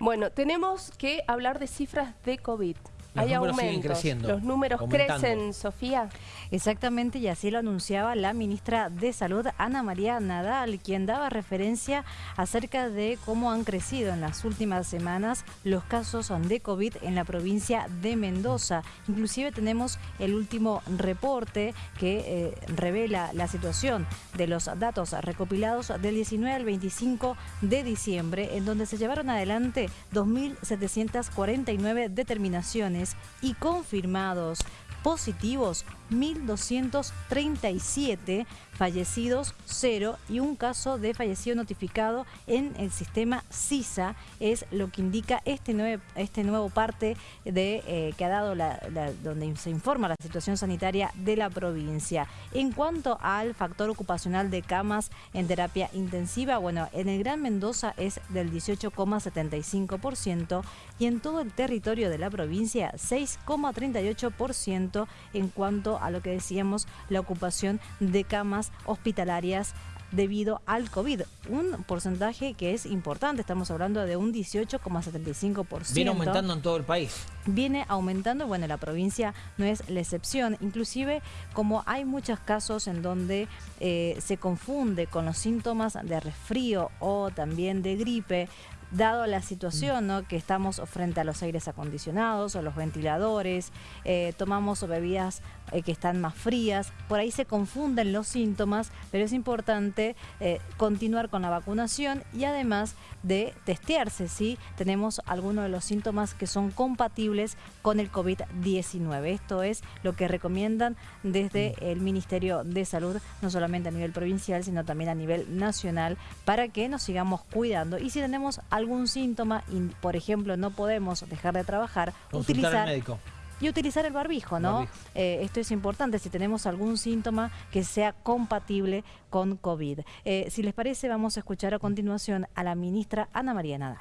Bueno, tenemos que hablar de cifras de COVID. Los Hay números siguen aumentos. creciendo, Los números aumentando. crecen, Sofía. Exactamente, y así lo anunciaba la ministra de Salud, Ana María Nadal, quien daba referencia acerca de cómo han crecido en las últimas semanas los casos de COVID en la provincia de Mendoza. Inclusive tenemos el último reporte que eh, revela la situación de los datos recopilados del 19 al 25 de diciembre, en donde se llevaron adelante 2.749 determinaciones y confirmados positivos 1.237, fallecidos 0 y un caso de fallecido notificado en el sistema CISA es lo que indica este nuevo, este nuevo parte de, eh, que ha dado la- donde se informa la situación sanitaria de la provincia. En cuanto al factor ocupacional de camas en terapia intensiva, bueno, en el Gran Mendoza es del 18,75% y en todo el territorio de la provincia 6,38% en cuanto a lo que decíamos, la ocupación de camas hospitalarias debido al COVID. Un porcentaje que es importante, estamos hablando de un 18,75%. Viene aumentando en todo el país. Viene aumentando, bueno, la provincia no es la excepción, inclusive como hay muchos casos en donde eh, se confunde con los síntomas de resfrío o también de gripe, dado la situación ¿no? que estamos frente a los aires acondicionados o los ventiladores, eh, tomamos bebidas eh, que están más frías, por ahí se confunden los síntomas, pero es importante eh, continuar con la vacunación y además de testearse si tenemos alguno de los síntomas que son compatibles con el COVID-19. Esto es lo que recomiendan desde el Ministerio de Salud, no solamente a nivel provincial, sino también a nivel nacional, para que nos sigamos cuidando. Y si tenemos algún síntoma y, por ejemplo, no podemos dejar de trabajar, Consultar utilizar al médico. y utilizar el barbijo, ¿no? Barbijo. Eh, esto es importante si tenemos algún síntoma que sea compatible con COVID. Eh, si les parece, vamos a escuchar a continuación a la ministra Ana María Nadal.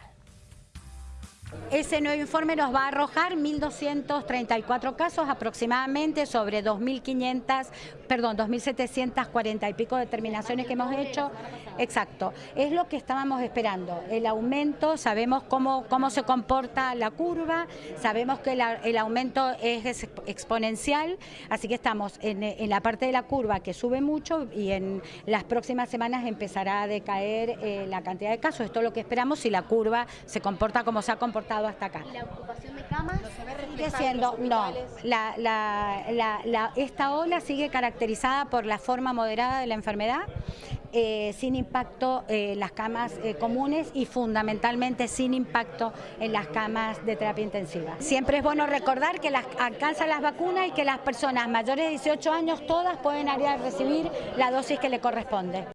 Ese nuevo informe nos va a arrojar 1.234 casos aproximadamente sobre 2.500, perdón, 2.740 y pico determinaciones que hemos hecho. Exacto, es lo que estábamos esperando. El aumento, sabemos cómo, cómo se comporta la curva, sabemos que el aumento es ex- exponencial, así que estamos en, en la parte de la curva que sube mucho y en las próximas semanas empezará a decaer eh, la cantidad de casos. Esto es lo que esperamos si la curva se comporta como se ha comportado hasta acá. ¿La ocupación de camas? Sigue siendo, no, la, la- la- la- esta ola sigue caracterizada por la forma moderada de la enfermedad, eh, sin impacto en las camas eh, comunes y fundamentalmente sin impacto en las camas de terapia intensiva. Siempre es bueno recordar que las, alcanzan las vacunas y que las personas mayores de 18 años todas pueden a recibir la dosis que le corresponde.